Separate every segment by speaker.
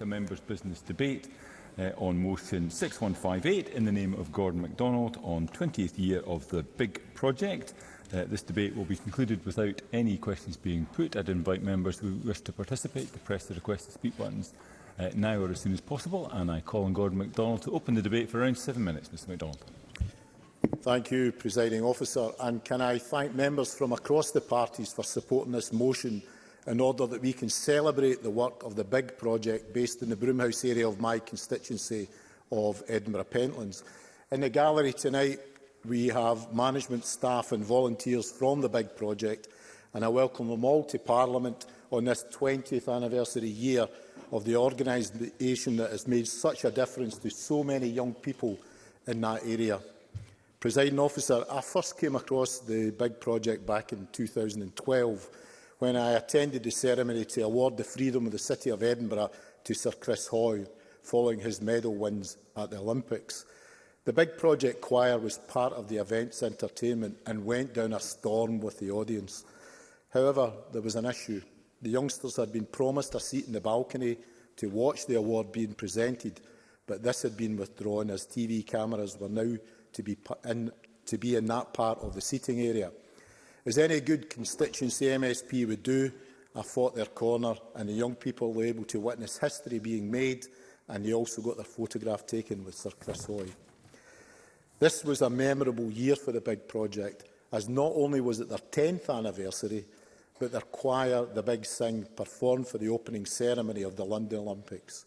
Speaker 1: a members' business debate uh, on motion 6158 in the name of Gordon MacDonald on 20th year of the Big Project. Uh, this debate will be concluded without any questions being put. I'd invite members who wish to participate to press the request to speak buttons uh, now or as soon as possible. And I call on Gordon MacDonald to open the debate for around seven minutes. Mr MacDonald.
Speaker 2: Thank you, Presiding Officer. And can I thank members from across the parties for supporting this motion in order that we can celebrate the work of the big project based in the Broomhouse area of my constituency of Edinburgh Pentlands. In the gallery tonight, we have management staff and volunteers from the big project, and I welcome them all to Parliament on this 20th anniversary year of the organisation that has made such a difference to so many young people in that area. Presiding officer, I first came across the big project back in 2012 when I attended the ceremony to award the freedom of the City of Edinburgh to Sir Chris Hoy following his medal wins at the Olympics. The big project choir was part of the event's entertainment and went down a storm with the audience. However, there was an issue. The youngsters had been promised a seat in the balcony to watch the award being presented, but this had been withdrawn as TV cameras were now to be in, to be in that part of the seating area. As any good constituency MSP would do, I fought their corner and the young people were able to witness history being made and they also got their photograph taken with Sir Chris Hoy. This was a memorable year for the big project as not only was it their 10th anniversary but their choir, the Big Sing, performed for the opening ceremony of the London Olympics.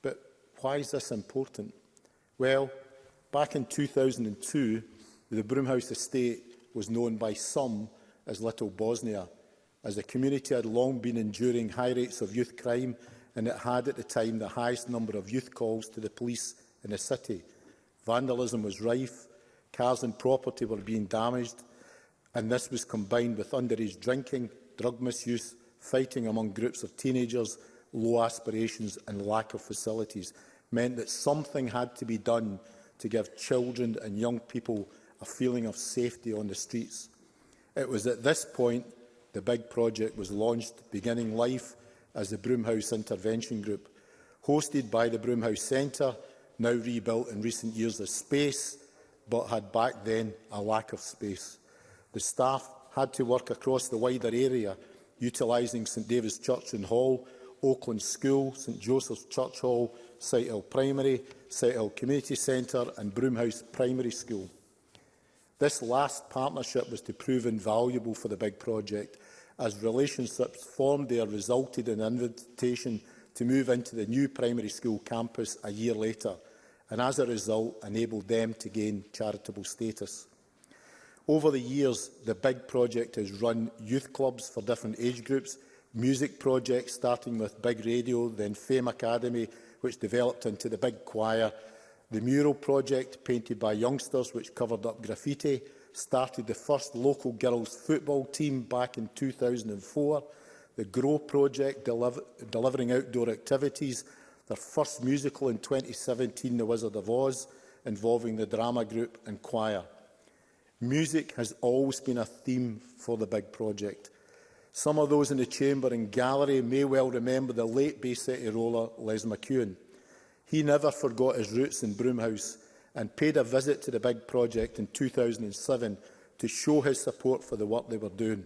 Speaker 2: But why is this important? Well, back in 2002, the Broomhouse Estate was known by some as Little Bosnia, as the community had long been enduring high rates of youth crime and it had at the time the highest number of youth calls to the police in the city. Vandalism was rife, cars and property were being damaged, and this was combined with underage drinking, drug misuse, fighting among groups of teenagers, low aspirations and lack of facilities meant that something had to be done to give children and young people a feeling of safety on the streets. It was at this point the big project was launched, beginning life as the Broomhouse Intervention Group, hosted by the Broomhouse Centre, now rebuilt in recent years as space, but had back then a lack of space. The staff had to work across the wider area, utilising St David's Church and Hall, Oakland School, St Joseph's Church Hall, Sighthill Primary, Sighthill Community Centre and Broomhouse Primary School. This last partnership was to prove invaluable for the big project, as relationships formed there resulted in an invitation to move into the new primary school campus a year later, and as a result enabled them to gain charitable status. Over the years, the big project has run youth clubs for different age groups, music projects starting with Big Radio, then Fame Academy, which developed into the Big Choir, The mural project, painted by youngsters which covered up graffiti, started the first local girls' football team back in 2004. The GROW project, deliver, delivering outdoor activities, their first musical in 2017, The Wizard of Oz, involving the drama group and choir. Music has always been a theme for the big project. Some of those in the chamber and gallery may well remember the late Bay City roller Les McEwen. He never forgot his roots in Broomhouse and paid a visit to the big project in 2007 to show his support for the work they were doing.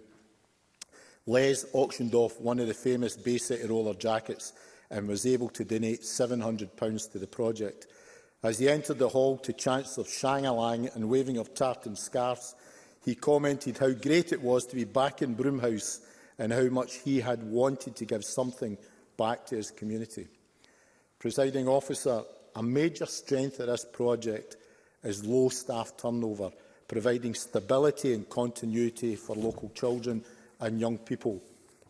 Speaker 2: Les auctioned off one of the famous Bay City roller jackets and was able to donate £700 to the project. As he entered the hall to chants of shang-a-lang and waving of tartan scarves, he commented how great it was to be back in Broomhouse and how much he had wanted to give something back to his community. Presiding officer, a major strength of this project is low staff turnover, providing stability and continuity for local children and young people,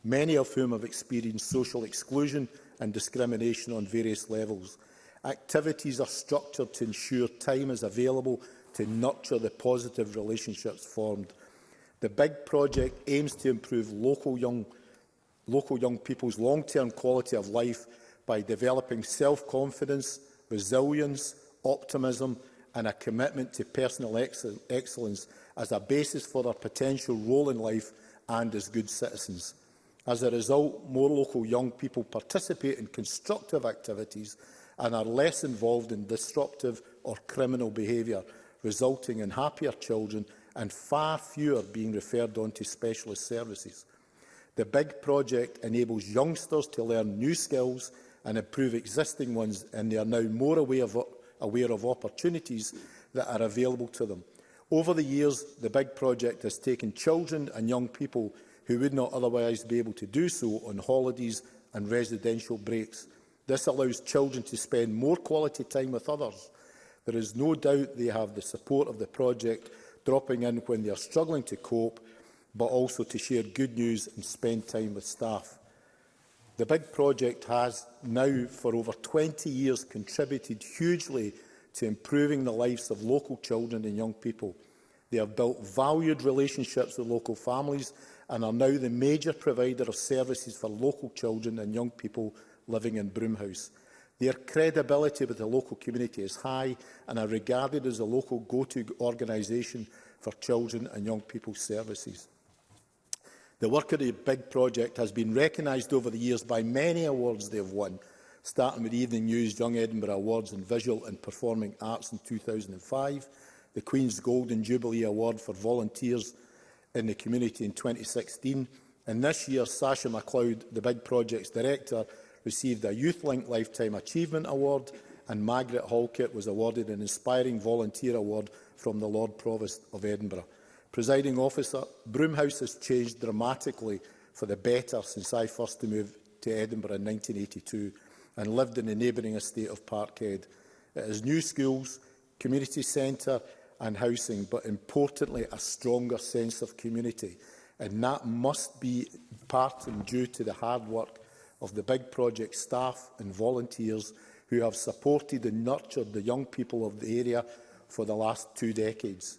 Speaker 2: many of whom have experienced social exclusion and discrimination on various levels. Activities are structured to ensure time is available to nurture the positive relationships formed. The big project aims to improve local young, local young people's long-term quality of life by developing self-confidence, resilience, optimism and a commitment to personal ex excellence as a basis for their potential role in life and as good citizens. As a result, more local young people participate in constructive activities and are less involved in disruptive or criminal behaviour, resulting in happier children and far fewer being referred on to specialist services. The big project enables youngsters to learn new skills and improve existing ones, and they are now more aware of, aware of opportunities that are available to them. Over the years, the big project has taken children and young people who would not otherwise be able to do so on holidays and residential breaks. This allows children to spend more quality time with others. There is no doubt they have the support of the project, dropping in when they are struggling to cope, but also to share good news and spend time with staff. The big project has now for over 20 years contributed hugely to improving the lives of local children and young people. They have built valued relationships with local families and are now the major provider of services for local children and young people living in Broomhouse. Their credibility with the local community is high and are regarded as a local go-to organisation for children and young people services. The work of the big project has been recognised over the years by many awards they have won, starting with Evening News Young Edinburgh Awards in Visual and Performing Arts in 2005, the Queen's Golden Jubilee Award for Volunteers in the Community in 2016, and this year Sasha MacLeod, the Big Projects Director, received a YouthLink Lifetime Achievement Award, and Margaret Halkett was awarded an Inspiring Volunteer Award from the Lord Provost of Edinburgh. Presiding officer, Broomhouse has changed dramatically for the better since I first moved to Edinburgh in 1982 and lived in the neighbouring estate of Parkhead. It has new schools, community centre and housing, but importantly a stronger sense of community. And that must be part and due to the hard work of the big project staff and volunteers who have supported and nurtured the young people of the area for the last two decades.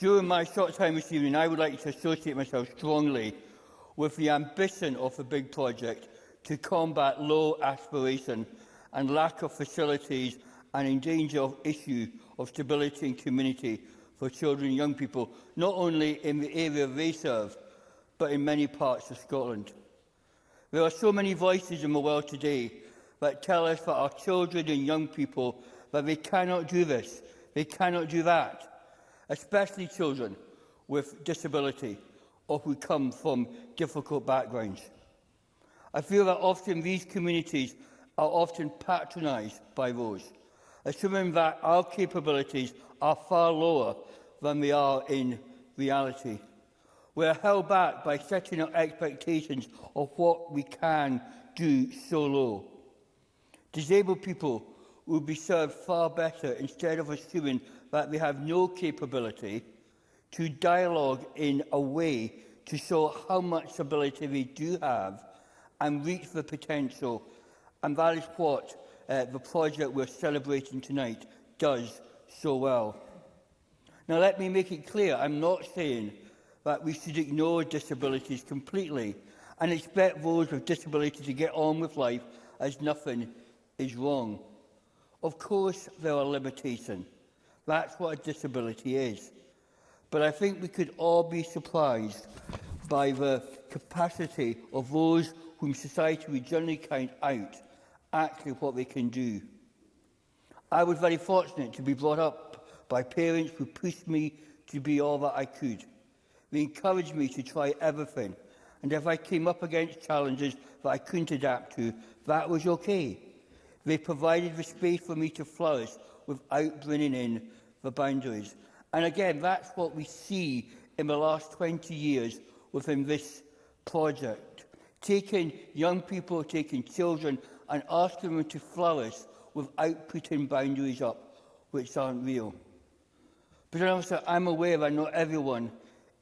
Speaker 3: During my short time this evening, I would like to associate myself strongly with the ambition of the big project to combat low aspiration and lack of facilities and in danger of issue of stability and community for children and young people, not only in the area they serve, but in many parts of Scotland. There are so many voices in the world today that tell us that our children and young people that they cannot do this, they cannot do that, especially children with disability or who come from difficult backgrounds. I feel that often these communities are often patronised by those, assuming that our capabilities are far lower than they are in reality. We are held back by setting our expectations of what we can do so low. Disabled people will be served far better instead of assuming that they have no capability to dialogue in a way to show how much ability we do have and reach the potential. And that is what uh, the project we're celebrating tonight does so well. Now, let me make it clear, I'm not saying that we should ignore disabilities completely and expect those with disabilities to get on with life as nothing is wrong. Of course, there are limitations. That's what a disability is. But I think we could all be surprised by the capacity of those whom society would generally count out actually what they can do. I was very fortunate to be brought up by parents who pushed me to be all that I could. They encouraged me to try everything, and if I came up against challenges that I couldn't adapt to, that was okay. They provided the space for me to flourish without bringing in the boundaries And again, that's what we see in the last 20 years within this project. Taking young people, taking children, and asking them to flourish without putting boundaries up which aren't real. But also, I'm aware that not everyone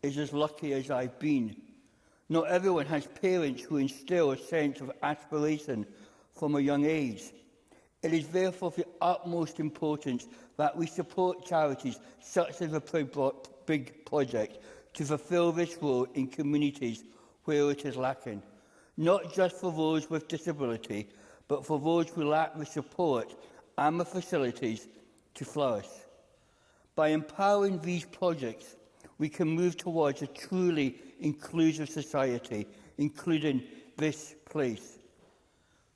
Speaker 3: is as lucky as I've been. Not everyone has parents who instill a sense of aspiration from a young age. It is therefore of the utmost importance that we support charities such as the Big Project to fulfil this role in communities where it is lacking, not just for those with disability, but for those who lack the support and the facilities to flourish. By empowering these projects, we can move towards a truly inclusive society, including this place.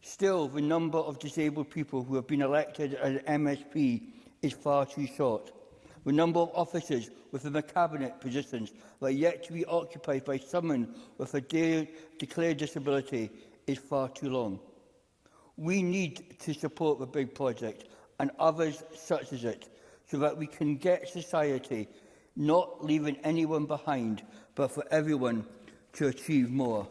Speaker 3: Still, the number of disabled people who have been elected as MSP is far too short. The number of officers within the Cabinet positions that are yet to be occupied by someone with a de declared disability is far too long. We need to support the big project and others such as it so that we can get society not leaving anyone behind, but for everyone to achieve more.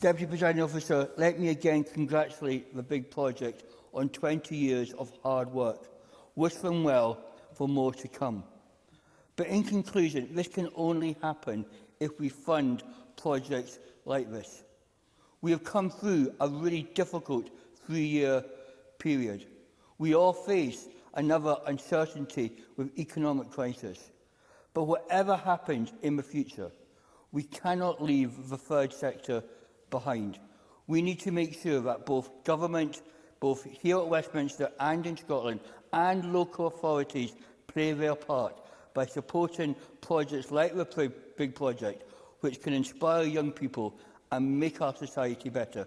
Speaker 3: Deputy Presiding Officer, let me again congratulate the big project on 20 years of hard work. Wish them well for more to come. But in conclusion, this can only happen if we fund projects like this. We have come through a really difficult three-year period. We all face another uncertainty with economic crisis. But whatever happens in the future, we cannot leave the third sector behind. We need to make sure that both government, both here at Westminster and in Scotland, and local authorities play their part by supporting projects like the Big Project, which can inspire young people and make our society better.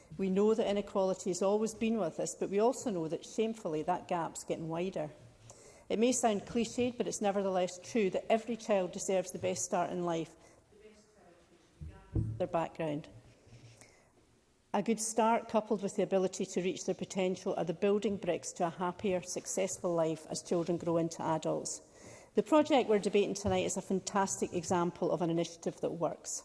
Speaker 4: We know that inequality has always been with us, but we also know that shamefully that gap's getting wider. It may sound cliched, but it's nevertheless true that every child deserves the best start in life, their background. A good start, coupled with the ability to reach their potential, are the building bricks to a happier, successful life as children grow into adults. The project we're debating tonight is a fantastic example of an initiative that works.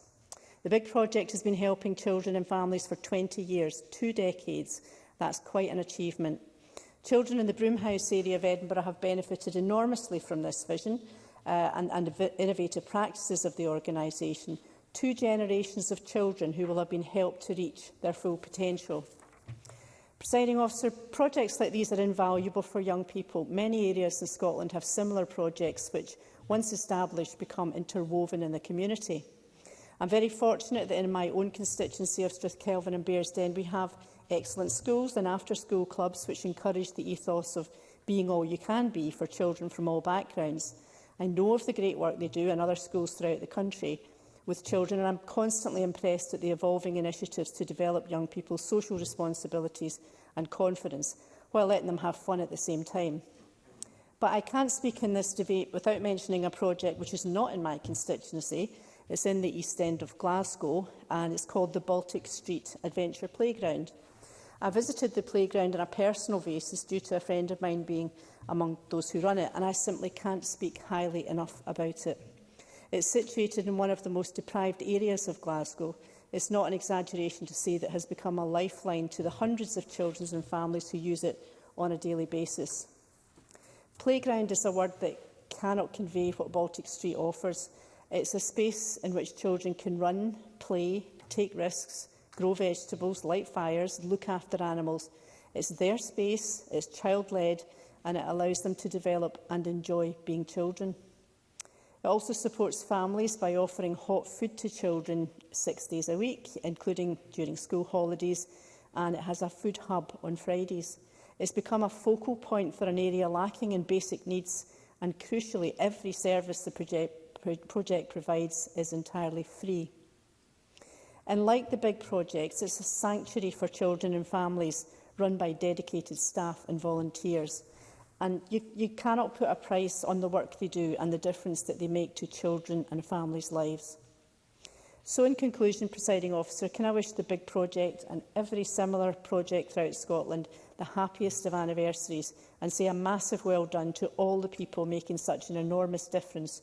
Speaker 4: The big project has been helping children and families for 20 years, two decades. That's quite an achievement. Children in the Broomhouse area of Edinburgh have benefited enormously from this vision uh, and, and innovative practices of the organisation, two generations of children who will have been helped to reach their full potential. Presiding officer, projects like these are invaluable for young people. Many areas in Scotland have similar projects which, once established, become interwoven in the community. I'm very fortunate that in my own constituency of Strathkelvin and Bearsden, we have excellent schools and after-school clubs which encourage the ethos of being all you can be for children from all backgrounds. I know of the great work they do in other schools throughout the country with children and I'm constantly impressed at the evolving initiatives to develop young people's social responsibilities and confidence while letting them have fun at the same time. But I can't speak in this debate without mentioning a project which is not in my constituency. It's in the east end of Glasgow and it's called the Baltic Street Adventure Playground. I visited the playground on a personal basis due to a friend of mine being among those who run it, and I simply can't speak highly enough about it. It's situated in one of the most deprived areas of Glasgow. It's not an exaggeration to say that it has become a lifeline to the hundreds of children and families who use it on a daily basis. Playground is a word that cannot convey what Baltic Street offers. It's a space in which children can run, play, take risks, grow vegetables, light fires, look after animals. It's their space, it's child-led, and it allows them to develop and enjoy being children. It also supports families by offering hot food to children six days a week, including during school holidays, and it has a food hub on Fridays. It's become a focal point for an area lacking in basic needs, and crucially, every service the project, project provides is entirely free. And like the big projects, it's a sanctuary for children and families run by dedicated staff and volunteers. And you, you cannot put a price on the work they do and the difference that they make to children and families' lives. So in conclusion, presiding officer, can I wish the big project and every similar project throughout Scotland the happiest of anniversaries and say a massive well done to all the people making such an enormous difference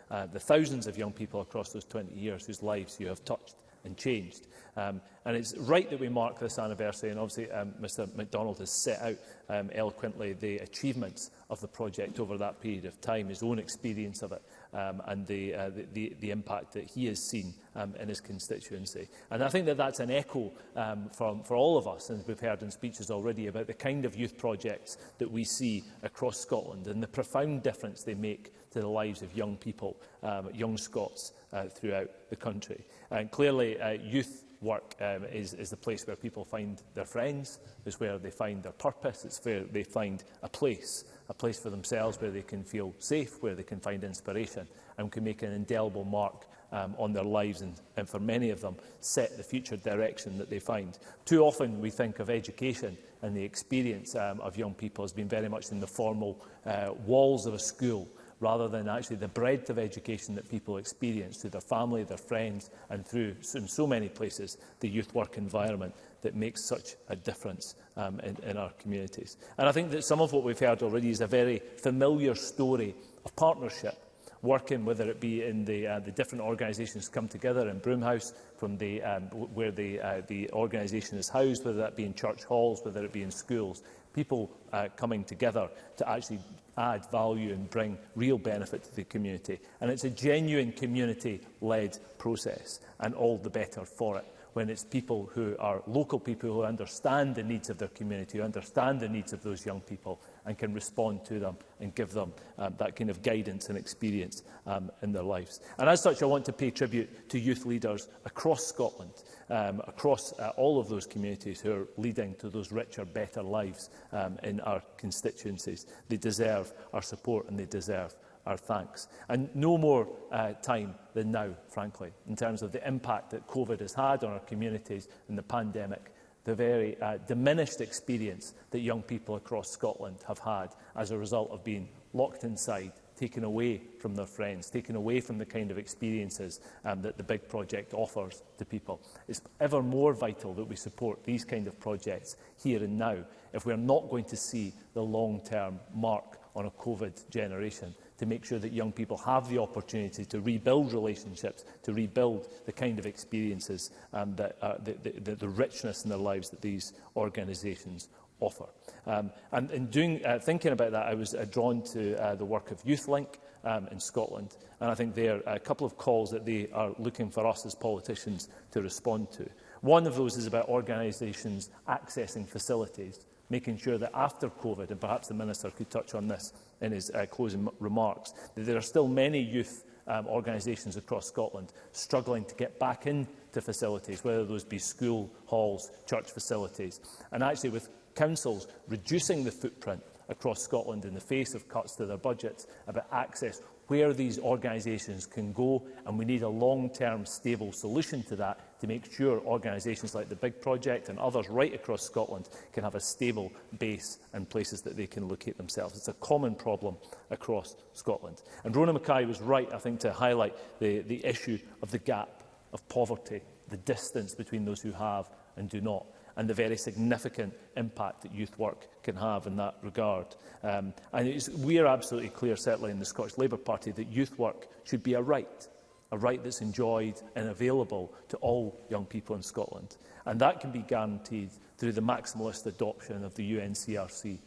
Speaker 1: uh,
Speaker 5: the thousands of young people across those 20 years whose lives you have touched and changed. Um, and it's right that we mark this anniversary, and obviously um, Mr MacDonald has set out um, eloquently the achievements of the project over that period of time, his own experience of it, um, and the, uh, the, the, the impact that he has seen um, in his constituency. And I think that that's an echo um, from, for all of us, and we've heard in speeches already, about the kind of youth projects that we see across Scotland and the profound difference they make to the lives of young people, um, young Scots uh, throughout the country. And clearly, uh, youth work um, is, is the place where people find their friends, it's where they find their purpose, it's where they find a place, a place for themselves where they can feel safe, where they can find inspiration and can make an indelible mark um, on their lives and, and for many of them set the future direction that they find. Too often we think of education and the experience um, of young people has been very much in the formal uh, walls of a school rather than actually the breadth of education that people experience through their family, their friends and through, in so many places, the youth work environment that makes such a difference um, in, in our communities. And I think that some of what we've heard already is a very familiar story of partnership working, whether it be in the, uh, the different organisations come together in Broomhouse, from the, um, where the, uh, the organisation is housed, whether that be in church halls, whether it be in schools, people uh, coming together to actually add value and bring real benefit to the community. And it's a genuine community-led process, and all the better for it when it's people who are local people who understand the needs of their community, who understand the needs of those young people and can respond to them and give them um, that kind of guidance and experience um, in their lives. And as such, I want to pay tribute to youth leaders across Scotland um, across uh, all of those communities who are leading to those richer, better lives um, in our constituencies. They deserve our support and they deserve our thanks. And no more uh, time than now, frankly, in terms of the impact that COVID has had on our communities and the pandemic, the very uh, diminished experience that young people across Scotland have had as a result of being locked inside taken away from their friends, taken away from the kind of experiences um, that the big project offers to people. It's ever more vital that we support these kind of projects here and now if we're not going to see the long-term mark on a COVID generation to make sure that young people have the opportunity to rebuild relationships, to rebuild the kind of experiences and um, that, uh, the, the, the richness in their lives that these organisations offer. Um, and in doing, uh, thinking about that, I was uh, drawn to uh, the work of YouthLink um, in Scotland. And I think there are uh, a couple of calls that they are looking for us as politicians to respond to. One of those is about organisations accessing facilities, making sure that after COVID, and perhaps the Minister could touch on this in his uh, closing remarks, that there are still many youth um, organisations across Scotland struggling to get back into facilities, whether those be school halls, church facilities. And actually, with councils reducing the footprint across Scotland in the face of cuts to their budgets about access where these organisations can go and we need a long-term stable solution to that to make sure organisations like the Big Project and others right across Scotland can have a stable base and places that they can locate themselves. It's a common problem across Scotland. And Rona Mackay was right, I think, to highlight the, the issue of the gap of poverty, the distance between those who have and do not and the very significant impact that youth work can have in that regard. Um, and we are absolutely clear, certainly in the Scottish Labour Party, that youth work should be a right, a right that's enjoyed and available to all young people in Scotland. And that can be guaranteed through the maximalist adoption of the UNCRC.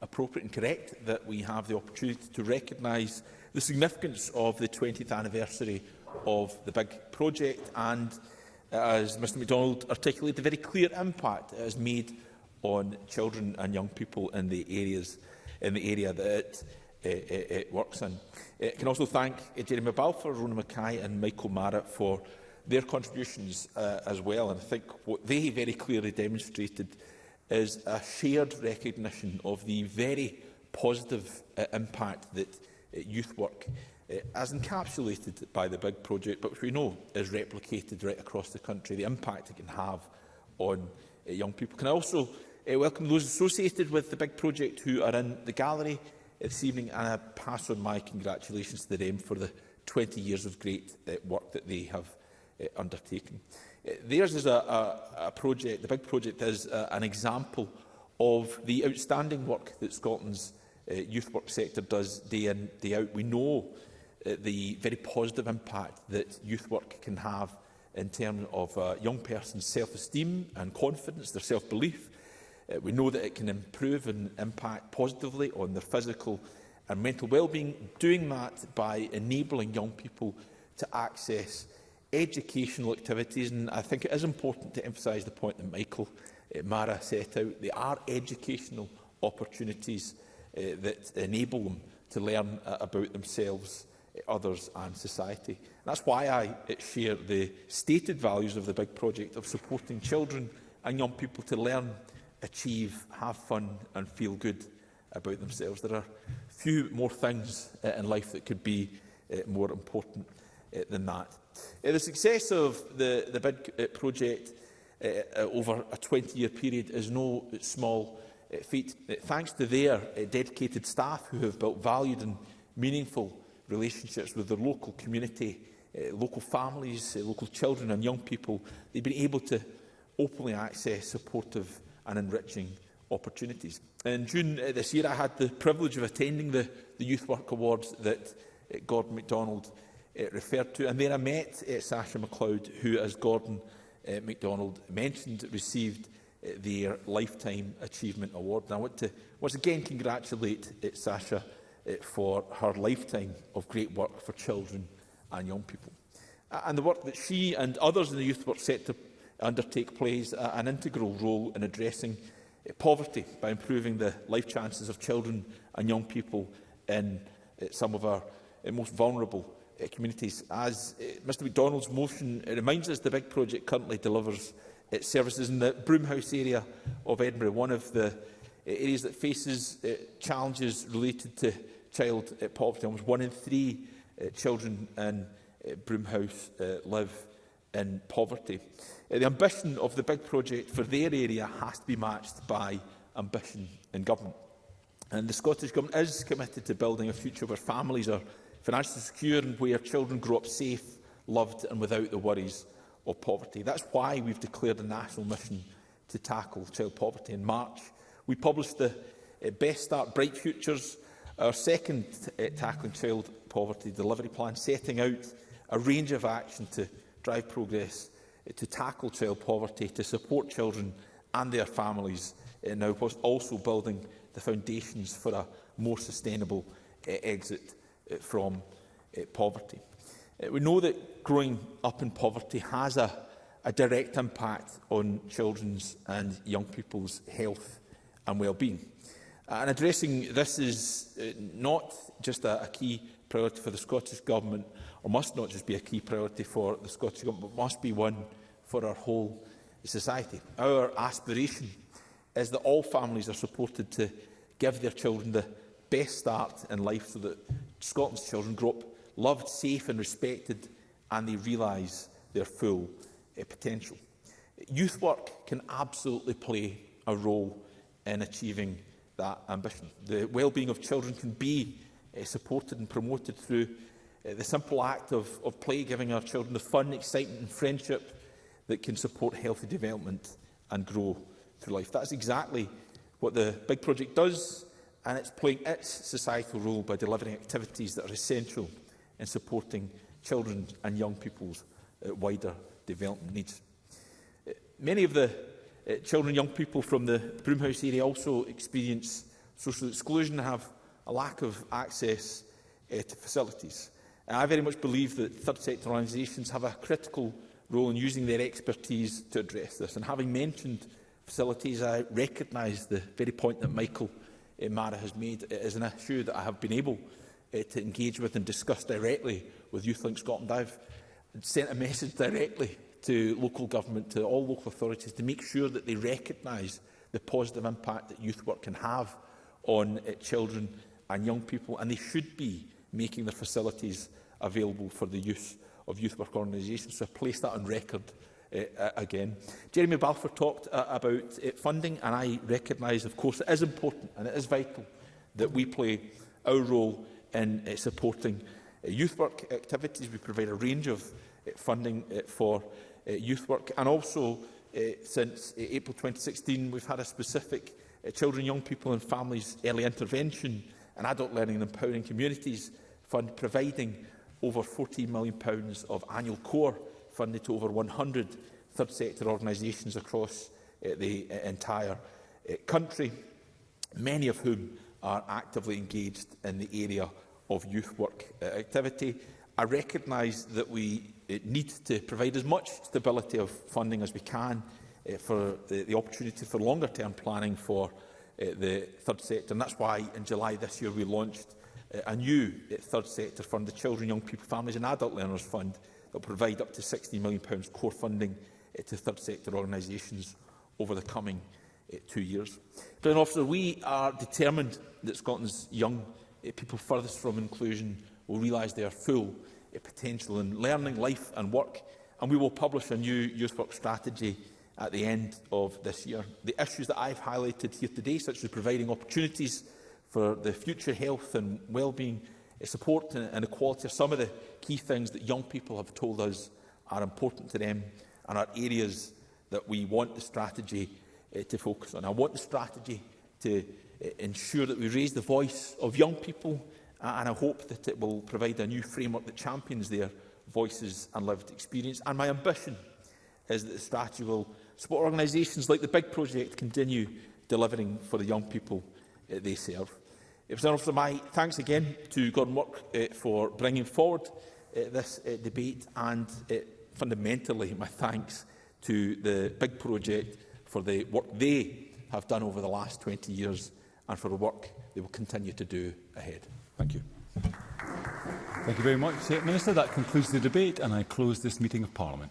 Speaker 6: appropriate and correct that we have the opportunity to recognise the significance of the 20th anniversary of the big project and, as Mr MacDonald articulated, the very clear impact it has made on children and young people in the areas in the area that it, it, uh, uh, it works in. I can also thank Jeremy Balfour, Rona Mackay and Michael Mara for their contributions uh, as well. And I think what they very clearly demonstrated is a shared recognition of the very positive uh, impact that uh, youth work uh, as encapsulated by the big project, but which we know is replicated right across the country, the impact it can have on uh, young people. Can I also uh, welcome those associated with the big project who are in the gallery this evening, and I pass on my congratulations to them for the 20 years of great uh, work that they have uh, undertaken. Uh, eh, theirs is a, a, a project, the big project is uh, an example of the outstanding work that Scotland's uh, youth work sector does day in, day out. We know uh, the very positive impact that youth work can have in terms of a uh, young person's self-esteem and confidence, their self-belief. Uh, we know that it can improve and impact positively on their physical and mental well-being, doing that by enabling young people to access educational activities, and I think it is important to emphasise the point that Michael uh, Mara set out. They are educational opportunities uh, that enable them to learn uh, about themselves, others and society. And that's why I share the stated values of the big project of supporting children and young people to learn, achieve, have fun and feel good about themselves. There are few more things uh, in life that could be uh, more important uh, than that. Uh, the success of the, the bid uh, eh, project uh, uh, over a 20-year period is no small uh, feat, uh, thanks to their uh, dedicated staff who have built valued and meaningful relationships with their local community, uh, local families, uh, local children and young people. They've been able to openly access supportive and enriching opportunities. In June uh, this year, I had the privilege of attending the, the Youth Work Awards that uh, Gordon MacDonald uh, referred to. And there I met uh, Sasha MacLeod, who, as Gordon uh, MacDonald mentioned, received uh, their Lifetime Achievement Award. And I want to once again congratulate uh, eh, Sasha uh, for her lifetime of great work for children and young people. Uh, and the work that she and others in the youth work set to undertake plays uh, an integral role in addressing uh, poverty by improving the life chances of children and young people in uh, some of our uh, most vulnerable uh, communities. As uh, Mr MacDonald's motion reminds us, the big project currently delivers its uh, services in the Broomhouse area of Edinburgh, one of the uh, areas that faces uh, challenges related to child uh, poverty. Almost one in three uh, children in uh, Broomhouse uh, live in poverty. Uh, the ambition of the big project for their area has to be matched by ambition in government. And the Scottish Government is committed to building a future where families are financially secure and where children grow up safe, loved and without the worries of poverty. That's why we've declared a national mission to tackle child poverty. In March, we published the uh, Best Start Bright Futures, our second uh, tackling child poverty delivery plan, setting out a range of action to drive progress, uh, to tackle child poverty, to support children and their families uh, now, whilst also building the foundations for a more sustainable uh, exit Eh, from eh, poverty. Eh, we know that growing up in poverty has a, a direct impact on children's and young people's health and well-being. Uh, and addressing this is not just a, a key priority for the Scottish Government, or must not just be a key priority for the Scottish Government, but must be one for our whole society. Our aspiration is that all families are supported to give their children the best start in life so that Scotland's children grow up loved, safe and respected and they realise their full uh, potential. Youth work can absolutely play a role in achieving that ambition. The well-being of children can be uh, supported and promoted through uh, the simple act of, of play, giving our children the fun, excitement and friendship that can support healthy development and grow through life. That's exactly what the big project does and it's playing its societal role by delivering activities that are essential in supporting children and young people's uh, wider development needs. Uh, many of the uh, children and young people from the Broomhouse area also experience social exclusion and have a lack of access uh, to facilities. And I very much believe that third sector organisations have a critical role in using their expertise to address this. And having mentioned facilities, I recognise the very point that Michael uh, Mara has made. It is an issue that I have been able uh, to engage with and discuss directly with YouthLink Scotland. I've sent a message directly to local government, to all local authorities, to make sure that they recognise the positive impact that youth work can have on uh, children and young people, and they should be making their facilities available for the use of youth work organisations. So I place that on record Uh, uh, again. Jeremy Balfour talked uh, about uh, funding, and I recognise, of course, it is important and it is vital that we play our role in uh, supporting uh, youth work activities. We provide a range of uh, funding uh, for uh, youth work, and also uh, since uh, April 2016, we've had a specific uh, Children, Young People and Families Early Intervention and Adult Learning and Empowering Communities Fund providing over £14 million of annual core funded to over 100 third sector organisations across uh, the uh, entire uh, country, many of whom are actively engaged in the area of youth work uh, activity. I recognise that we uh, need to provide as much stability of funding as we can uh, for the, the opportunity for longer term planning for uh, the third sector. And that's why in July this year we launched uh, a new uh, third sector fund, the Children, Young People, Families and Adult Learners Fund, that will provide up to £16 million core funding eh, to third sector organisations over the coming eh, two years. Glenn Officer, we are determined that Scotland's young eh, people furthest from inclusion will realise their full potential in learning, life and work, and we will publish a new youth work strategy at the end of this year. The issues that I've highlighted here today, such as providing opportunities for the future health and wellbeing support and equality are some of the key things that young people have told us are important to them and are areas that we want the strategy uh, to focus on. I want the strategy to uh, ensure that we raise the voice of young people uh, and I hope that it will provide a new framework that champions their voices and lived experience. And my ambition is that the strategy will support organisations like the Big Project continue delivering for the young people uh, they serve. President Officer, my thanks again to Gordon Work uh, for bringing forward uh, this uh, debate and uh, fundamentally my thanks to the big project for the work they have done over the last 20 years and for the work they will continue to do ahead. Thank you.
Speaker 1: Thank you very much, Minister. That concludes the debate and I close this meeting of Parliament.